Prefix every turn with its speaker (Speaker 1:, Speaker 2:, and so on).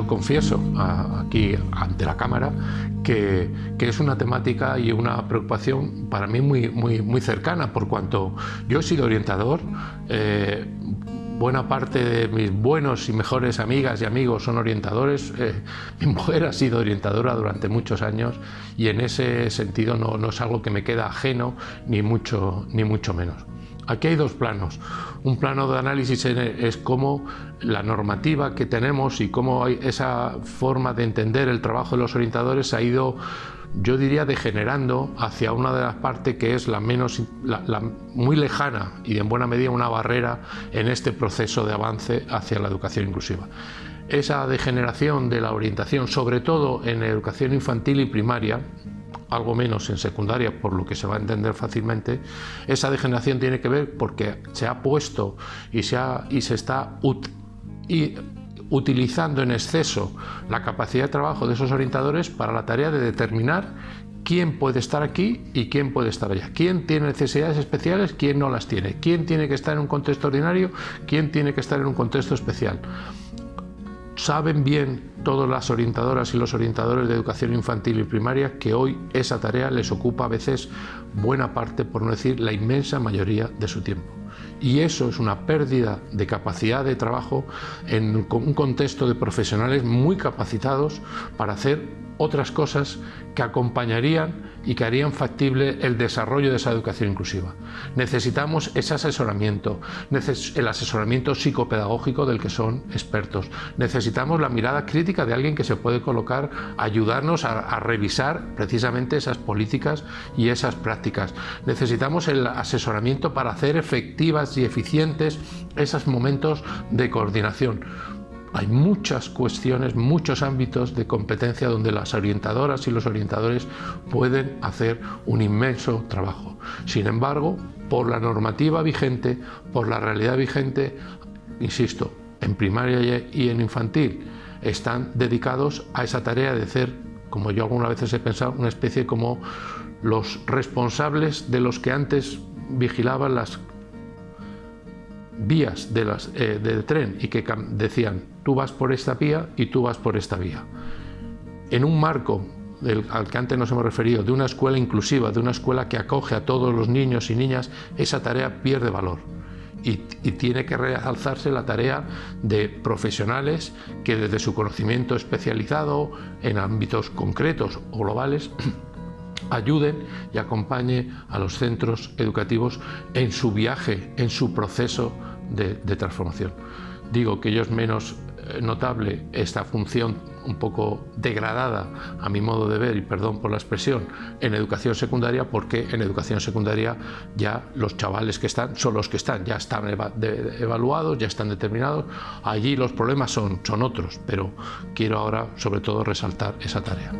Speaker 1: yo confieso aquí ante la cámara que, es una temática y una preocupación para mí muy, muy, muy cercana, por cuanto yo he sido orientador, eh, buena parte de mis buenos y mejores amigas y amigos son orientadores. Eh, mi mujer ha sido orientadora durante muchos años y en ese sentido no, no es algo que me queda ajeno ni mucho, ni mucho menos. Aquí hay dos planos. Un plano de análisis es cómo la normativa que tenemos y cómo esa forma de entender el trabajo de los orientadores ha ido yo diría degenerando hacia una de las partes que es la menos muy lejana y en buena medida una barrera en este proceso de avance hacia la educación inclusiva. Esa degeneración de la orientación, sobre todo en educación infantil y primaria, algo menos en secundaria, por lo que se va a entender fácilmente, esa degeneración tiene que ver porque se ha puesto y se, y se está y utilizando en exceso la capacidad de trabajo de esos orientadores para la tarea de determinar quién puede estar aquí y quién puede estar allá, quién tiene necesidades especiales, quién no las tiene, quién tiene que estar en un contexto ordinario, quién tiene que estar en un contexto especial saben bien todas las orientadoras y los orientadores de educación infantil y primaria que hoy esa tarea les ocupa a veces buena parte, por no decir la inmensa mayoría de su tiempo. Y eso es una pérdida de capacidad de trabajo en un contexto de profesionales muy capacitados para hacer otras cosas que acompañarían y que harían factible el desarrollo de esa educación inclusiva. Necesitamos ese asesoramiento, el asesoramiento psicopedagógico del que son expertos. Necesitamos la mirada crítica de alguien que se puede colocar, ayudarnos a, a revisar precisamente esas políticas y esas prácticas. Necesitamos el asesoramiento para hacer efectivas y eficientes esos momentos de coordinación hay muchas cuestiones, muchos ámbitos de competencia donde las orientadoras y los orientadores pueden hacer un inmenso trabajo. Sin embargo, por la normativa vigente, por la realidad vigente, insisto, en primaria y en infantil, están dedicados a esa tarea de ser, como yo algunas veces he pensado, una especie como los responsables de los que antes vigilaban las vías de eh, del tren y que decían tú vas por esta vía y tú vas por esta vía. En un marco del, al que antes nos hemos referido, de una escuela inclusiva, de una escuela que acoge a todos los niños y niñas, esa tarea pierde valor. Y, y, tiene que realzarse la tarea de profesionales que desde su conocimiento especializado en ámbitos concretos o globales ayuden y acompañen a los centros educativos en su viaje, en su proceso de, transformación. Digo que ello es menos eh, notable esta función un poco degradada a mi modo de ver y perdón por la expresión en educación secundaria porque en educación secundaria ya los chavales que están son los que están ya están evaluados ya están determinados allí los problemas son, son otros pero quiero ahora sobre todo resaltar esa tarea